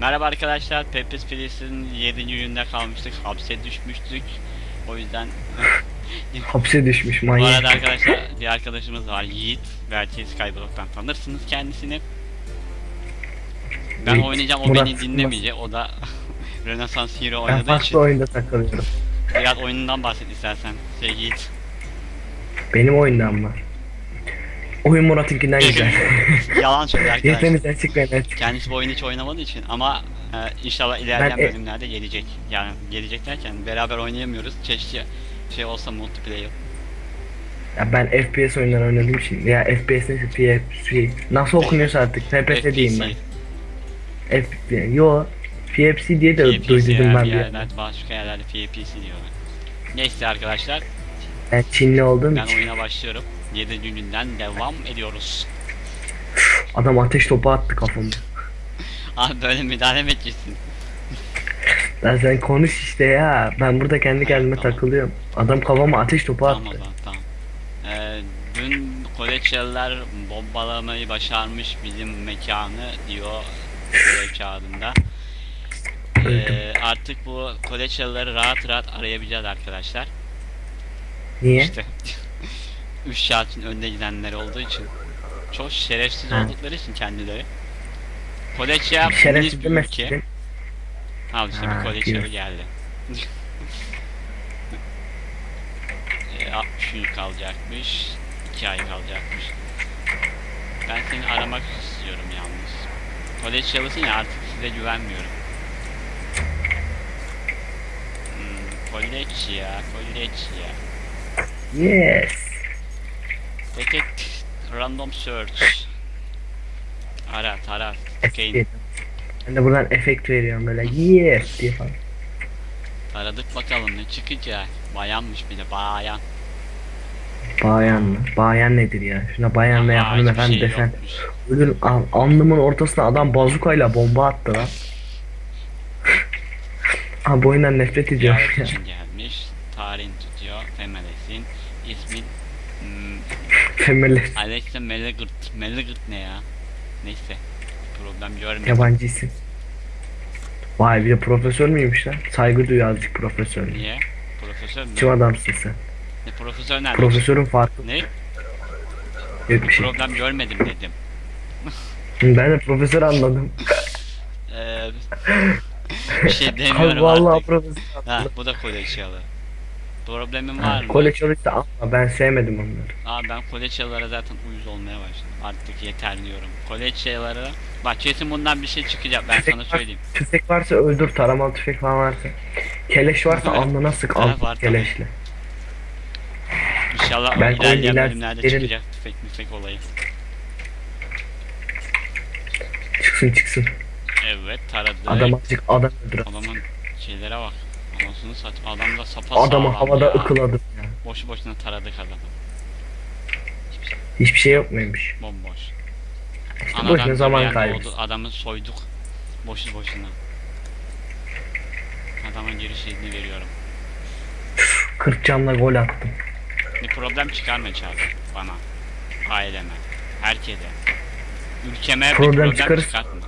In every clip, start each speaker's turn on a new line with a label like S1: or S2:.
S1: Merhaba arkadaşlar, Pepes Place'in 7. gününde kalmıştık, hapse düşmüştük. O yüzden
S2: Hapse düşmüş
S1: bu
S2: manyak.
S1: arada arkadaşlar bir arkadaşımız var Yiğit. Belki Skyblock'tan tanırsınız kendisini. Ben
S2: Yiğit,
S1: oynayacağım, o
S2: Murat
S1: beni dinlemeyecek. O da Renaissance Hero
S2: Ben
S1: oynadığı
S2: farklı
S1: için.
S2: oyunda takılıyorum.
S1: Biraz oyunundan bahset istersen. Şey Yiğit.
S2: Benim oyundan mı? Oyun Murat'ınkinden güzel.
S1: Yalan söylüyor arkadaşlar.
S2: Yeteriniz açık ve net.
S1: Kendisi bu oyunu hiç oynamadığı için ama e, inşallah ilerleyen
S2: Ben e-
S1: bölümlerde gelecek. Yani gelecek derken beraber oynayamıyoruz. Keşke şey olsa multiplayer.
S2: Ya ben FPS oyunları oynadığım için ya FPS neyse PFC nasıl okunuyorsa artık FPS diyeyim ben. F yo PFC diye de
S1: PPC
S2: duydum ben
S1: bir yerlerde başka yerlerde PPC diyorlar. Neyse arkadaşlar
S2: Ben Çinli olduğum
S1: ben
S2: için
S1: oyuna başlıyorum. 7. günden devam ediyoruz.
S2: adam ateş topu attı kafama.
S1: Abi böyle müdahale mi edeceksin?
S2: Sen konuş işte ya. Ben burada kendi kendime
S1: Tamam.
S2: takılıyorum. Adam kafama ateş topu
S1: Tamam
S2: attı.
S1: zaman tamam. Ee, dün Koleçeliler bombalamayı başarmış bizim mekanı diyor görev kağıdında. Ee, artık bu Koleçelileri rahat rahat arayabileceğiz arkadaşlar.
S2: Niye?
S1: İşte 3 saatin önde gidenler olduğu için çok şerefsiz
S2: Ha.
S1: oldukları için kendileri. Koleçya
S2: Şerefsiz
S1: bir ülke. Al işte
S2: Ha,
S1: bir
S2: diyor.
S1: geldi. e, 60 gün kalacakmış. 2 ay kalacakmış. Ben seni aramak istiyorum yalnız. Koleçyalısın ya artık size güvenmiyorum. Koleçya, Koleçya.
S2: Yes.
S1: Detect random search. Ara, tara,
S2: Efekt.
S1: gain.
S2: Ben de buradan efekt veriyorum böyle yes diye falan.
S1: Aradık bakalım ne çıkacak. Bayanmış bir de bayan.
S2: Bayan mı? Bayan nedir ya? Şuna bayan veya hanımefendi
S1: şey
S2: desen. al, alnımın ortasına adam bazukayla bomba attı lan. Abi bu oyundan nefret ediyorum
S1: Ziyaret
S2: ya.
S1: için gelmiş. Tarihini tutuyor. Femelesin. İsmi hmm,
S2: Femerler
S1: Alexa Melegert. Melegert ne ya? Neyse. Problem görmedim.
S2: yabancı isim. Vay bir de profesör müymüş lan? Saygı duyuyor azıcık profesör.
S1: Niye? Profesör mü?
S2: Kim adamsın sen?
S1: Ne profesör nerede?
S2: Profesörün farkı
S1: Ne?
S2: yok bir şey.
S1: Problem görmedim dedim.
S2: Ben de profesör anladım.
S1: Ee, bir şey demiyorum
S2: vallahi
S1: artık.
S2: profesör
S1: Ha, bu da koleçyalı. Problemin var mı?
S2: Koleksiyonist ama ben sevmedim onları.
S1: Aa ben koleçyalara zaten uyuz olmaya başladım. Artık yeter diyorum. Koleçyalara bak kesin bundan bir şey çıkacak ben sana
S2: var-
S1: söyleyeyim.
S2: Tüfek varsa öldür, taramalı tüfek falan varsa. Keleş varsa
S1: Evet.
S2: alnına sık al
S1: var
S2: keleşle.
S1: İnşallah
S2: Belki
S1: ilerleyen
S2: iler-
S1: bölümlerde
S2: ileri-
S1: çıkacak tüfek müfek olayı.
S2: Çıksın çıksın.
S1: Evet taradı.
S2: Adam azıcık adam öldür.
S1: Adamın şeylere bak. Anasını sat. Adam da sapa
S2: Adamı havada
S1: ya.
S2: ıkıladım ya.
S1: Boşu boşuna taradık adamı.
S2: Hiçbir şey yok muymuş?
S1: Bomboş.
S2: İşte boşuna zaman kaybı.
S1: Adamı soyduk. Boşu boşuna. Adamın giriş izni veriyorum.
S2: 40 canla gol attım.
S1: Bir problem çıkarma çağrı bana. Aileme. Herkese. Ülkeme
S2: Problem
S1: bir problem
S2: çıkarırsa-
S1: çıkartma.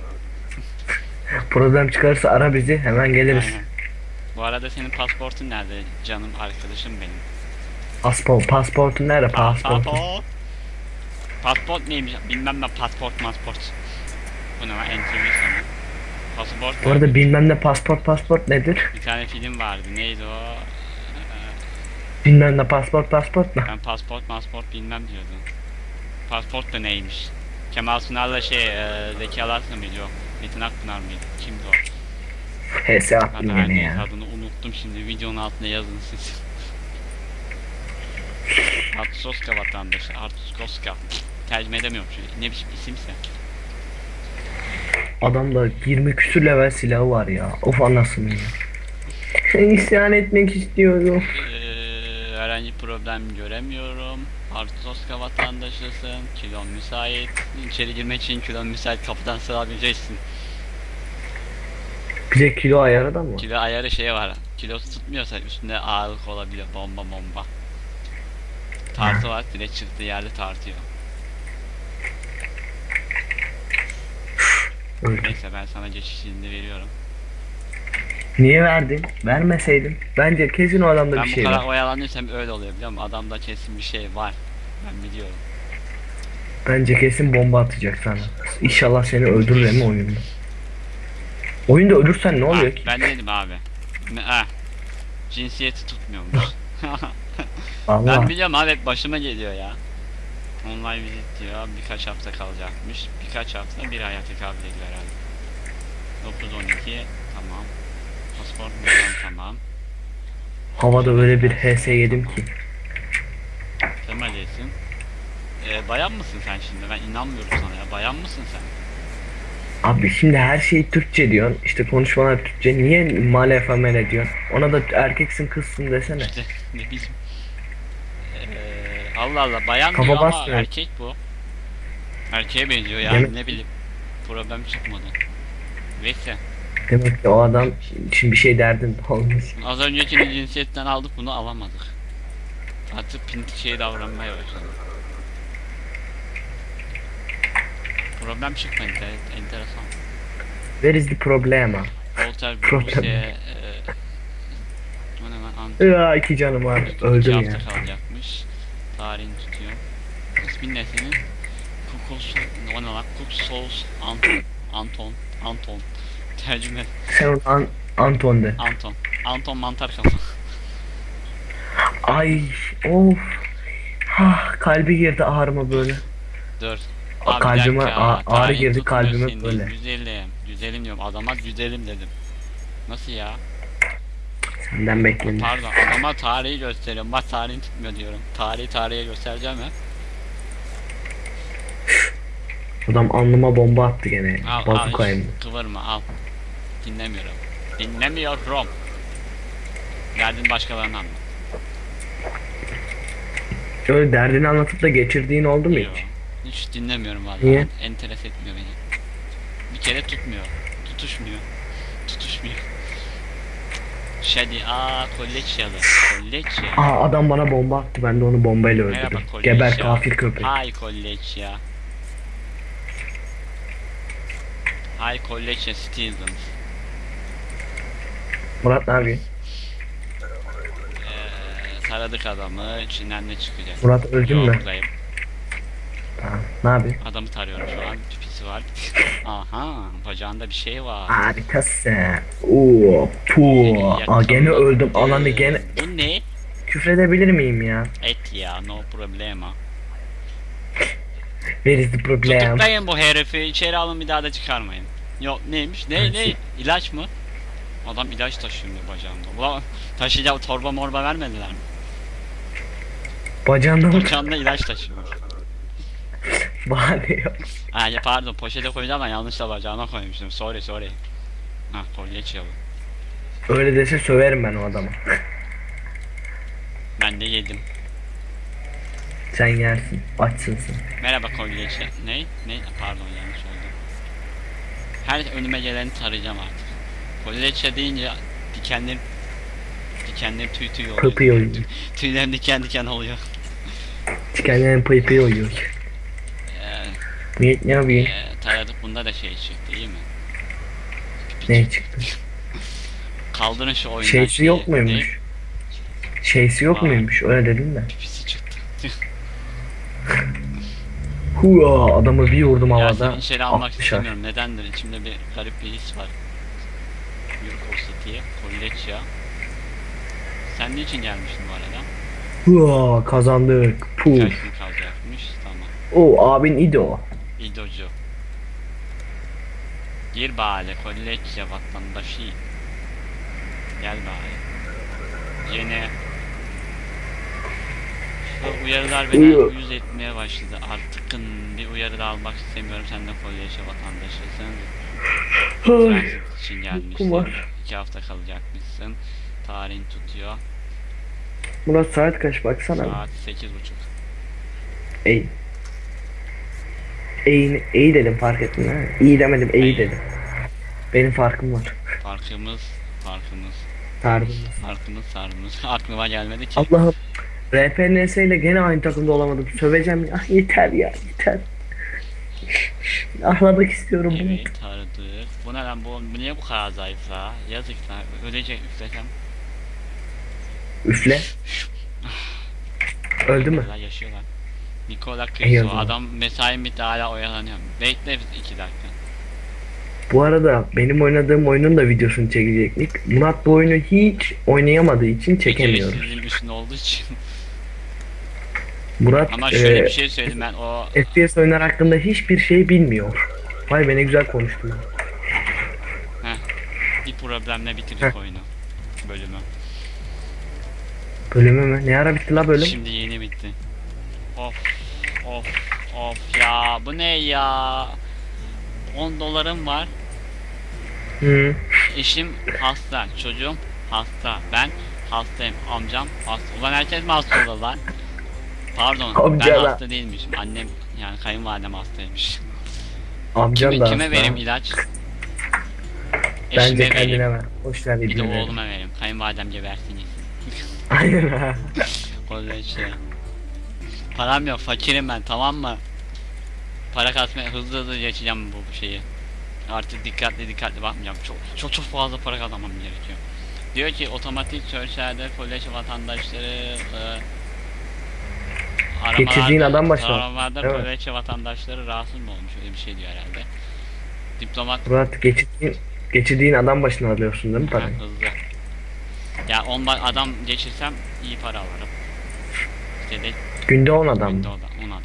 S2: Problem çıkarsa ara bizi hemen geliriz.
S1: Aynen. Bu arada senin pasportun nerede canım arkadaşım benim?
S2: Pasport, pasportun nerede pasport?
S1: Pasport. Pasport neymiş? Bilmem ben pasport masport. Bu ne lan NTV sana. Pasport.
S2: Bu arada bilmem ne pasport pasport nedir?
S1: bir tane film vardı. Neydi o? Ee,
S2: Bilmem ne pasport pasport ne?
S1: Ben pasport masport bilmem diyordum. Pasport da neymiş? Kemal Sunal'la şey, e, Zeki Alasya mıydı o? Metin Akpınar mıydı? Kimdi o?
S2: HS attım
S1: her
S2: yine ya.
S1: adını unuttum şimdi videonun altına yazın siz. Artusoska vatandaşı, Artusoska. Tercüme edemiyorum çünkü ne biçim isimse.
S2: Adamda 20 küsür level silahı var ya. Of anasını ya. İsyan etmek istiyorum.
S1: Herhangi problem göremiyorum. Artusoska vatandaşısın, kilon müsait. İçeri girmek için kilon müsait kapıdan sığabileceksin.
S2: Bir de kilo ayarı da mı?
S1: Kilo ayarı şey var. Kilosu tutmuyorsa üstünde ağırlık olabiliyor. Bomba bomba. Tartı var. Direkt çıktığı yerde tartıyor. Neyse ben sana geçiş izni veriyorum.
S2: Niye verdin? Vermeseydin. Bence kesin o adamda
S1: ben
S2: bir
S1: bu
S2: şey
S1: kadar
S2: var.
S1: oyalanıyorsam öyle oluyor biliyor musun? Adamda kesin bir şey var. Ben biliyorum.
S2: Bence kesin bomba atacak sana. İnşallah seni öldürür ama oyunda. Oyunda ölürsen ne oluyor
S1: Ha,
S2: ki?
S1: ben dedim abi. Ha. Cinsiyeti tutmuyormuş.
S2: Allah.
S1: ben biliyorum abi başıma geliyor ya. Online visit diyor birkaç hafta kalacakmış. Birkaç hafta bir aya tekabül ediyor herhalde. 9-12 tamam. Numaralı tamam.
S2: Havada öyle bir HS yedim ki.
S1: Kemal Esin. Ee, bayan mısın sen şimdi? Ben inanmıyorum sana ya. Bayan mısın sen?
S2: Abi şimdi her şey Türkçe diyorsun. İşte konuşmalar Türkçe. Niye male femele diyorsun? Ona da erkeksin kızsın desene.
S1: İşte ne bileyim. Ee, Allah Allah bayan
S2: Kafa
S1: diyor ama
S2: basmıyor.
S1: erkek bu. Erkeğe benziyor yani
S2: Demek-
S1: ne bileyim. Problem çıkmadı. Neyse.
S2: Demek ki o adam şimdi bir şey derdin olmuş.
S1: Az öncekini cinsiyetten aldık bunu alamadık. Artık pinti şey davranmaya başladı. Problem çıkmadı evet enteresan.
S2: Where is the problem?
S1: Voltaire
S2: Problem.
S1: E, o ne lan Ant-
S2: Ya iki canım var. Öldüm
S1: hafta
S2: ya.
S1: kalacakmış. Tarihini tutuyor. İsmin ne senin? Kukos o ne lan? Kuksos Anton Anton Anton Tercüme
S2: Sen onu An Anton de.
S1: Anton Anton mantar kafa
S2: Ay of. Ha kalbi girdi ağrıma böyle.
S1: Dur.
S2: A-
S1: bir
S2: kalbime
S1: dakika,
S2: ağrı
S1: tarihin
S2: girdi,
S1: tutmuyor
S2: kalbime böyle.
S1: Güzelim. Güzelim diyorum. Adama güzelim dedim. Nasıl ya?
S2: Senden beklenir.
S1: Pardon adama tarihi gösteriyorum. Bak tarihini tutmuyor diyorum. Tarihi tarihe göstereceğim ya.
S2: Adam alnıma bomba attı gene.
S1: Al al.
S2: Bazukayım.
S1: hiç Kıvırma al. Dinlemiyorum. Dinlemiyorum. Derdin başkalarına anlat.
S2: Öyle derdini anlatıp da geçirdiğin oldu mu
S1: Yo,
S2: hiç?
S1: Hiç dinlemiyorum vallahi.
S2: Niye?
S1: Enteres etmiyor beni. Bir kere tutmuyor. Tutuşmuyor. Tutuşmuyor. Şadi aa kolleçyalı. Kolleçya.
S2: Aa adam bana bomba attı ben de onu bombayla
S1: Merhaba
S2: öldürdüm.
S1: kolleçya.
S2: Geber kafir köpek.
S1: Hay kolleçya. Hay kolleçya Stevens.
S2: Murat ne yapıyorsun?
S1: Ee, taradık adamı. İçinden ne çıkacak?
S2: Murat öldün mü?
S1: buradayım.
S2: Tamam. Ne yapıyorsun?
S1: Adamı tarıyorum şu an. Pipisi var. Aha bacağında bir şey var.
S2: Harikasın. Oo, pu. Aa gene öldüm. Ananı gene
S1: Bu ne?
S2: küfredebilir miyim ya?
S1: Et ya no problema.
S2: Where is the problem?
S1: Tutuklayın bu herifi içeri alın bir daha da çıkarmayın. Yok neymiş? Ne ne? İlaç mı? Adam ilaç taşıyor bacağında. Ulan taşıyacak torba morba vermediler mi?
S2: Bacağında mı?
S1: Bacağında ilaç taşıyor.
S2: Bahane yok.
S1: Ha pardon poşete koyacağım ben yanlışla bacağına koymuştum. Sorry sorry. Ha kolye çalı.
S2: Öyle dese söverim ben o adama.
S1: Ben de yedim.
S2: Sen yersin. Açsın sen.
S1: Merhaba kolyeçi. Ne? Ne? Pardon yanlış oldu. Her önüme geleni tarayacağım artık. Kolyeçe deyince dikenlerim dikenlerim tüy tüy oluyor.
S2: Pıpı oynuyor.
S1: Tüylerim diken diken oluyor.
S2: Pıy pıy oynuyor.
S1: Ee,
S2: Ne, yapıyorsun?
S1: e, taradık bunda da şey çıktı iyi mi?
S2: Ne çıktı?
S1: Kaldırın şu oyundan.
S2: Şeysi
S1: şeyi.
S2: yok muymuş? Şeysi yok
S1: Aa.
S2: muymuş? Öyle dedin de.
S1: Pipisi çıktı.
S2: Hua adamı bir vurdum
S1: ya
S2: havada.
S1: seni içeri almak
S2: 60'ar.
S1: istemiyorum. Nedendir? İçimde bir garip bir his var. Yurko City, Kolleçya. Sen niçin gelmiştin bu arada?
S2: Hua kazandık. Puf.
S1: Kaç gün kalacakmış? Tamam.
S2: O abin idi o.
S1: İdocu. Gir bari Kolleçya vatandaşı. Gel bari. Yine şu uyarılar beni
S2: Uyu-
S1: uyuz etmeye başladı. Artık bir uyarı da almak istemiyorum. Sen de Kolleçya vatandaşısın. Transit için gelmişsin.
S2: Kumar.
S1: İki hafta kalacakmışsın. Tarihin tutuyor.
S2: Murat saat kaç baksana.
S1: Saat sekiz buçuk.
S2: Ey. Ey, ey dedim fark ettin ha. İyi demedim ey
S1: Ey.
S2: dedim. Benim farkım var.
S1: Farkımız, farkımız,
S2: Tarzımız.
S1: farkımız, sarımız. Aklıma gelmedi ki.
S2: Allah'ım. RPNS ile gene aynı takımda olamadım. Söveceğim ya. Yeter ya. Yeter. Ahlamak istiyorum bunu.
S1: Evet taradık. Bu ne lan bu, bu niye bu kadar zayıf la? Yazık lan. Ölecek üflesem.
S2: Üfle. Öldü mü?
S1: Hala yaşıyorlar. Nikola
S2: İyi o
S1: Kristo
S2: zaman.
S1: adam mesai bitti hala oyalanıyor. Bekle iki dakika.
S2: Bu arada benim oynadığım oyunun da videosunu çekecektik. Murat bu oyunu hiç oynayamadığı için çekemiyoruz.
S1: Sizin üstünde olduğu için.
S2: Murat
S1: Ama şöyle
S2: e,
S1: bir şey söyleyeyim ben o
S2: FPS oyunlar hakkında hiçbir şey bilmiyor. Vay be ne güzel konuştum.
S1: bir problemle bitirdik
S2: Heh.
S1: oyunu. Bölümü.
S2: Bölümü mü? Ne ara bitti la bölüm?
S1: Şimdi yeni bitti. Of of of ya bu ne ya? 10 dolarım var.
S2: Hı.
S1: Eşim hasta, çocuğum hasta, ben hastayım, amcam hasta. Ulan herkes mi hasta lan? Pardon,
S2: Amca
S1: ben hasta değilmişim. Annem yani kayınvalidem hastaymış.
S2: Amcan
S1: Kime,
S2: da
S1: kime
S2: hasta.
S1: vereyim ilaç?
S2: Bence
S1: Eşime
S2: kendine
S1: vereyim.
S2: ver. Boş ver
S1: Bir de
S2: birbirine.
S1: oğluma vereyim. Kayınvalidem gebersin yesin.
S2: Aynen ha.
S1: Öyle işte. Param yok, fakirim ben tamam mı? Para kasmaya hızlı hızlı geçeceğim bu bu şeyi. Artık dikkatli dikkatli bakmayacağım. Çok çok çok fazla para kazanmam gerekiyor. Diyor ki otomatik search'lerde kolej vatandaşları e,
S2: Geçirdiğin adam başı var,
S1: Aramalarda
S2: mi?
S1: kolej vatandaşları rahatsız mı olmuş öyle bir şey diyor herhalde. Diplomat
S2: Murat geçirdiğin, geçirdiğin adam başına alıyorsun değil mi parayı?
S1: hızlı. Ya on adam geçirsem iyi para alırım. İşte de
S2: Günde 10 adam
S1: Günde
S2: mı?
S1: o da 10 adam.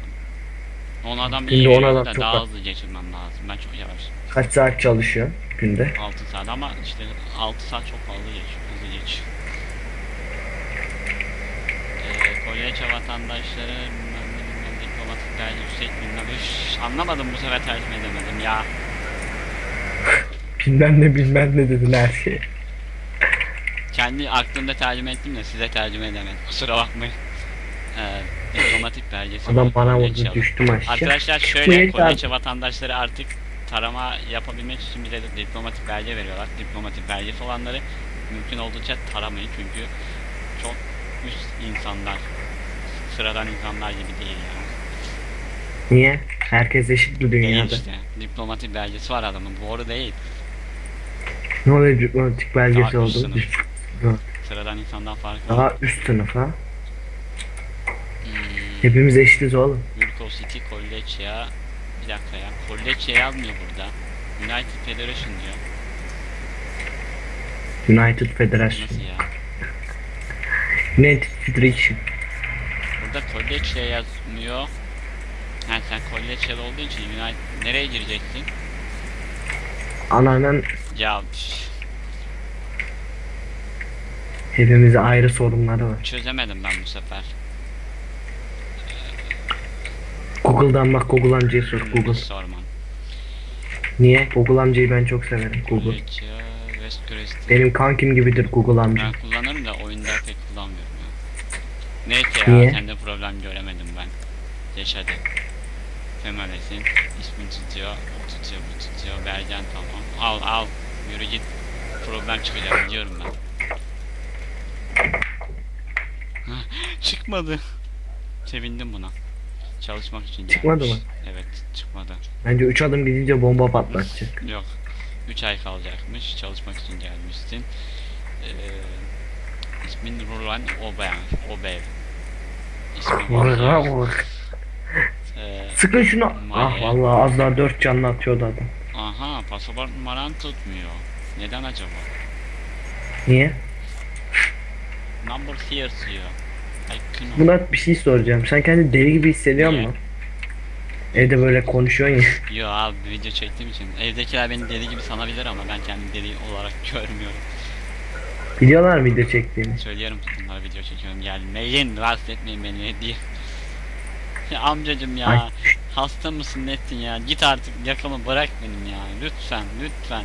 S1: 10 adam
S2: Günde
S1: iyi
S2: 10
S1: veriyor
S2: adam
S1: da
S2: çok
S1: daha
S2: var.
S1: hızlı geçirmem lazım. Ben çok yavaş.
S2: Kaç saat çalışıyor günde?
S1: 6 saat ama işte 6 saat çok fazla geçiyor. Hızlı geçiyor. Kolyeçe vatandaşları bilmem ne bilmem diplomatikler yüksek bilmem üş, anlamadım bu sefer tercüme edemedim ya.
S2: Bilmem ne bilmem ne dedin her şeye.
S1: Kendi aklımda tercüme ettim de size tercüme edemedim. Kusura bakmayın. Ee, diplomatik belgesi.
S2: Adam bana vurdu düştüm aşağı.
S1: Arkadaşlar şöyle Kolyeçe vatandaşları artık tarama yapabilmek için bize de diplomatik belge veriyorlar. Diplomatik belgesi olanları mümkün olduğunca taramayın çünkü çok üst insanlar, sıradan insanlar gibi değil yani.
S2: Niye? Herkes eşit bu
S1: Değil
S2: dünyada.
S1: işte. Diplomatik belgesi var adamın. Doğru değil.
S2: Ne oluyor diplomatik belgesi
S1: Daha
S2: oldu?
S1: üst sınıf. Sıradan insandan farklı.
S2: Daha üst sınıf ha.
S1: Hmm,
S2: Hepimiz eşitiz oğlum.
S1: Yurko City Kolleçya bir dakika ya. Kolleçya yazmıyor burada. United Federation diyor.
S2: United Federation.
S1: Nasıl ya?
S2: United Federation.
S1: Burada Kolleçya yazmıyor. Ha sen Kolleçyalı olduğu için United nereye gireceksin?
S2: Ananın
S1: Ya üf,
S2: hepimize ayrı sorunları var.
S1: çözemedim ben bu sefer.
S2: Google'dan bak Google amcayı sor Google.
S1: Sorman.
S2: Niye? Google amcayı ben çok severim Google.
S1: West.
S2: Benim kankim gibidir Google amca.
S1: Ben kullanırım da ya. Neyse ya
S2: Niye?
S1: sende problem göremedim ben. Geç hadi. Females'in ismini tutuyor, o tutuyor, bu tutuyor, Bergen tamam. Al al, yürü git. Problem çıkacak biliyorum ben. Çıkmadı. Sevindim buna. Çalışmak için gelmiş.
S2: Çıkmadı mı?
S1: Evet, çıkmadı.
S2: Bence 3 adım gidince bomba patlatacak.
S1: Yok. 3 ay kalacakmış. Çalışmak için gelmişsin. Ee, ismin Rulan Obev. Obev. İsmi var. Ee,
S2: Sıkın şunu. Ah
S1: Maya.
S2: vallahi az daha 4 canlı atıyordu adam.
S1: aha pasaport numaran tutmuyor. Neden acaba?
S2: Niye?
S1: Number here diyor. Kino.
S2: Murat bir şey soracağım. Sen kendini deli gibi hissediyor
S1: Niye?
S2: musun? Evde böyle konuşuyorsun ya.
S1: Yo abi video çektiğim için. Evdekiler beni deli gibi sanabilir ama ben kendimi deli olarak görmüyorum.
S2: Biliyorlar mı video çektiğini?
S1: Söylüyorum bunlar video çekiyorum gelmeyin rahatsız etmeyin beni diye. Ya amcacım ya
S2: Ay.
S1: hasta mısın nettin ya git artık yakamı bırak benim ya lütfen lütfen.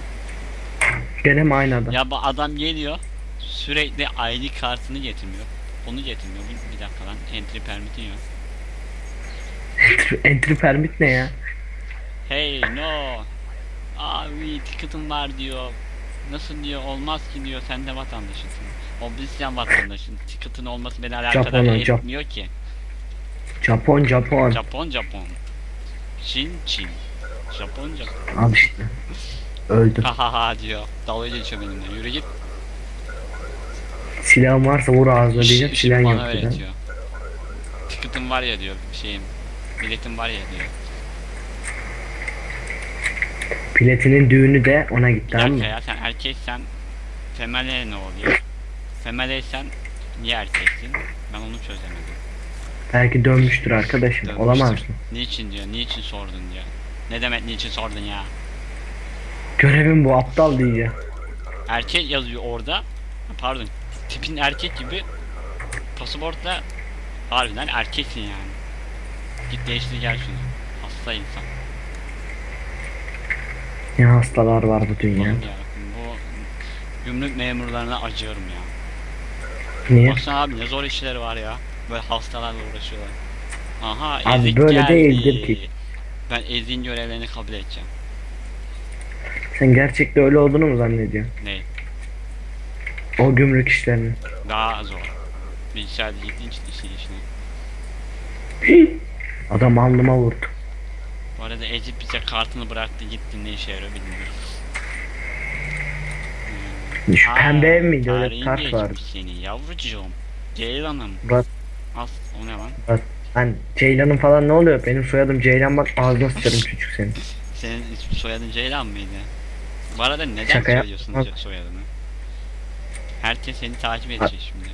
S2: Gene mi aynı adam?
S1: Ya bu adam geliyor sürekli ID kartını getirmiyor. Onu getirmiyor. Bir, bir dakika lan entry permit'in yok.
S2: Entry permit ne ya?
S1: Hey no. Abi ticketim var diyor. Nasıl diyor olmaz ki diyor sen de vatandaşısın. Oblisyan vatandaşın. Ticketin olması beni alakadar
S2: Japon'a, Jap-
S1: etmiyor ki.
S2: Japon Japon.
S1: Japon Japon. Çin Çin. Japon Japon.
S2: Al işte. Öldüm.
S1: Ha ha ha diyor. Dalga geçiyor benimle. Yürü git.
S2: Silahım varsa vur ağzına diyeceğim. Silahın
S1: bana
S2: yok dedi.
S1: öğretiyor. Ticketim var ya diyor şeyim. Biletim var ya diyor.
S2: Piletinin düğünü de ona gitti
S1: dakika
S2: ama.
S1: ya sen erkeksen female ne oluyor? Femaleysen niye erkeksin? Ben onu çözemedim.
S2: Belki dönmüştür arkadaşım.
S1: Dönmüştür.
S2: Olamaz mı?
S1: Niçin diyor, niçin sordun diyor. Ne demek niçin sordun ya?
S2: Görevim bu aptal diyeceğim.
S1: Erkek yazıyor orada. Ha, Pardon. Tipin erkek gibi pasaportla harbiden erkeksin yani. Git değiştir gel şunu. Hasta insan.
S2: Ne hastalar var bu dünya.
S1: Oğlum ya. Bu gümrük memurlarına acıyorum ya.
S2: Niye?
S1: Baksana abi ne zor işleri var ya. Böyle hastalarla uğraşıyorlar. Aha
S2: Abi
S1: ezik
S2: böyle
S1: geldi.
S2: değildir ki.
S1: Ben ezin görevlerini kabul edeceğim.
S2: Sen gerçekte öyle olduğunu mu zannediyorsun?
S1: Ne?
S2: O gümrük işlerini.
S1: Daha zor. Bilgisayarda ciddi ciddi işin işine.
S2: Adam alnıma vurdu.
S1: Ezip bize kartını bıraktı gitti ne işe yarıyor bilmiyorum. Hmm.
S2: Şu
S1: Aa,
S2: pembe ev miydi öyle bir kart vardı.
S1: seni yavrucuğum. Ceylan'ım.
S2: Murat,
S1: As o ne lan?
S2: ben Ceylan'ın falan ne oluyor? Benim soyadım Ceylan bak ağzına sıçarım çocuk senin.
S1: Senin soyadın Ceylan mıydı? Bu arada neden
S2: Şaka
S1: söylüyorsun ce- soyadını? Herkes seni takip edecek şimdi.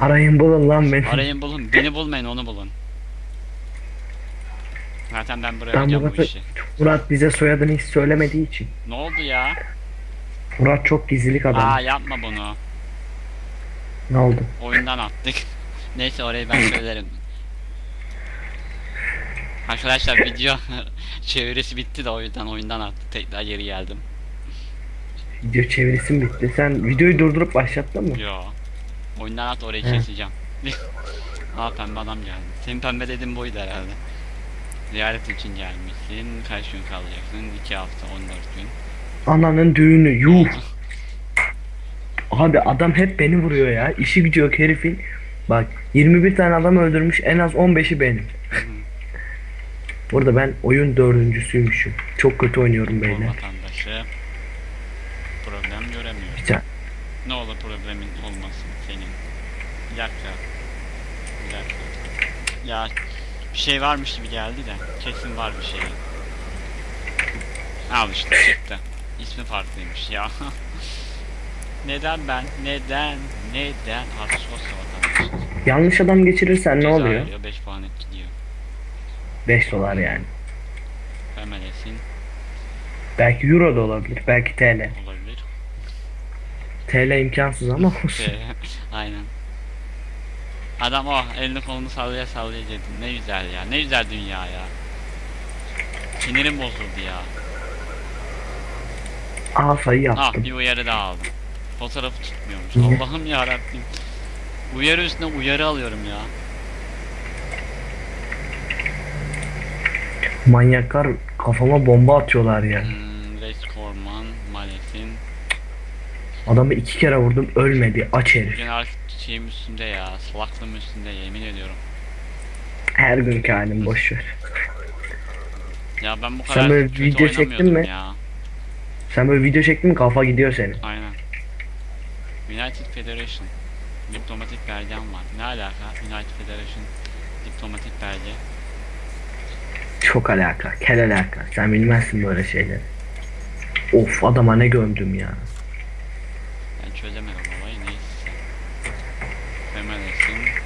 S2: Arayın bulun lan beni.
S1: Arayın bulun, beni bulmayın onu bulun. Zaten ben buraya
S2: Ben
S1: yapacağım bu
S2: Murat'ı-
S1: işi.
S2: Murat bize soyadını hiç söylemediği için.
S1: Ne oldu ya?
S2: Murat çok gizlilik adam.
S1: Aa yapma bunu.
S2: Ne oldu?
S1: Oyundan attık. Neyse orayı ben söylerim. Arkadaşlar video çevirisi bitti de o yüzden oyundan attık. Tekrar geri geldim.
S2: Video çevirisi mi bitti? Sen videoyu durdurup başlattın mı?
S1: Yo. Oyundan at orayı
S2: He.
S1: keseceğim. Aa pembe adam geldi. Senin pembe dediğin buydu herhalde. Ziyaret için gelmişsin. Kaç gün kalacaksın? 2 hafta 14 gün.
S2: Ananın düğünü yuh. Abi adam hep beni vuruyor ya. İşi gücü yok herifin. Bak 21 tane adam öldürmüş en az 15'i benim. Burada ben oyun dördüncüsüymüşüm. Çok kötü oynuyorum
S1: O
S2: beyler.
S1: vatandaşı problem göremiyor.
S2: Güzel.
S1: Ne olur problemin olmasın senin. Dakika. Bir dakika. Ya bir şey varmış gibi geldi de kesin var bir şey. Al işte çıktı. İsmi farklıymış ya. Neden ben? Neden? Neden? Artık vatandaşı.
S2: Yanlış adam geçirirsen ne oluyor?
S1: veriyor, 5 puan et gidiyor.
S2: 5 dolar yani.
S1: Femelesin
S2: Belki euro da olabilir. Belki TL.
S1: olabilir.
S2: TL imkansız ama olsun.
S1: Aynen. Adam oh elini kolunu sallaya sallaya dedi. Ne güzel ya. Ne güzel dünya ya. Sinirim bozuldu ya.
S2: Aa sayı
S1: Ah
S2: yaptım.
S1: bir uyarı daha aldım. Fotoğrafı tutmuyormuş. Allah'ım ya Rabbim. Uyarı üstüne uyarı alıyorum ya.
S2: Manyaklar kafama bomba atıyorlar ya.
S1: Hmm, Reis Korman, Malesin.
S2: Adamı iki kere vurdum ölmedi aç herif.
S1: Şeyim üstünde ya. Salaklığım üstünde yemin ediyorum.
S2: Her günkü halim boşver.
S1: Ya ben bu
S2: Sen
S1: kadar
S2: böyle
S1: kötü
S2: video çektin mi?
S1: ya.
S2: Sen böyle video çektin mi kafa gidiyor senin.
S1: Aynen. United Federation. Diplomatik belgem var. Ne alaka? United Federation diplomatik belge.
S2: Çok alaka, kel alaka. Sen bilmezsin böyle şeyleri. Of adama ne gömdüm ya.
S1: Ben çözemedim olayı neyse. Femalesin.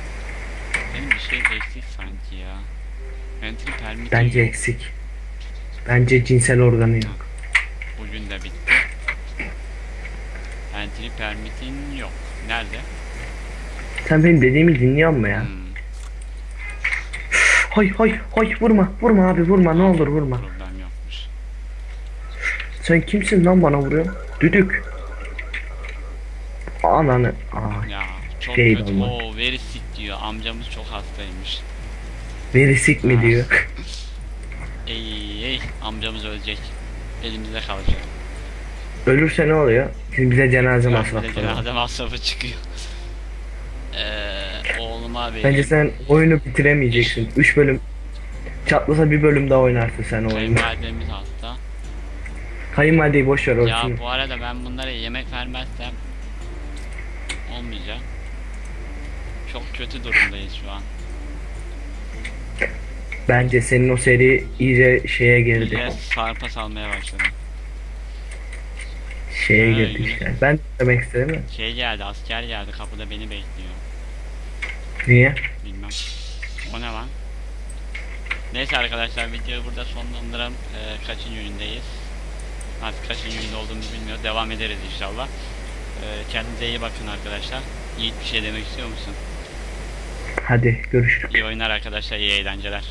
S1: Benim bir şey eksik sanki ya. Entry permit
S2: Bence eksik. Bence cinsel organı yok.
S1: bugün de bitti. Entry permit'in yok. Nerede?
S2: Sen benim dediğimi dinliyor musun ya?
S1: Hmm,
S2: Hay hay hay vurma vurma abi vurma ne olur vurma.
S1: problem yokmuş.
S2: Sen kimsin lan bana vuruyorsun? Düdük. Ananı. Aa,
S1: Ya çok
S2: Değil
S1: kötü. Oo very sick diyor. Amcamız çok hastaymış.
S2: verisik mi diyor.
S1: Ey ey amcamız ölecek. elimizde kalacak.
S2: Ölürse ne oluyor? Şimdi bize cenaze masrafları. var.
S1: cenaze masrafı çıkıyor. Eee oğluma vereyim.
S2: Bence sen oyunu bitiremeyeceksin. 3 bölüm çatlasa bir bölüm daha oynarsın sen oyunu.
S1: Kayınvalidemiz hasta.
S2: Kayınvalideyi boş ver
S1: Ya
S2: olsun.
S1: bu arada ben bunlara yemek vermezsem olmayacak. Çok kötü durumdayız şu an.
S2: Bence senin o seri iyice şeye girdi.
S1: Millet sarpa salmaya başladı.
S2: Şeye
S1: Ha,
S2: girdi
S1: yine.
S2: işte. Ben demek istedim mi?
S1: Şey geldi, asker geldi, kapıda beni bekliyor.
S2: Niye?
S1: Bilmem. O ne lan? Neyse arkadaşlar videoyu burada sonlandıralım. Ee, kaçıncı ündeyiz? Artık kaçıncı ünde olduğumuzu bilmiyoruz. Devam ederiz inşallah. Ee, kendinize iyi bakın arkadaşlar. Yiğit bir şey demek istiyor musun?
S2: Hadi görüşürüz.
S1: İyi oyunlar arkadaşlar, iyi eğlenceler.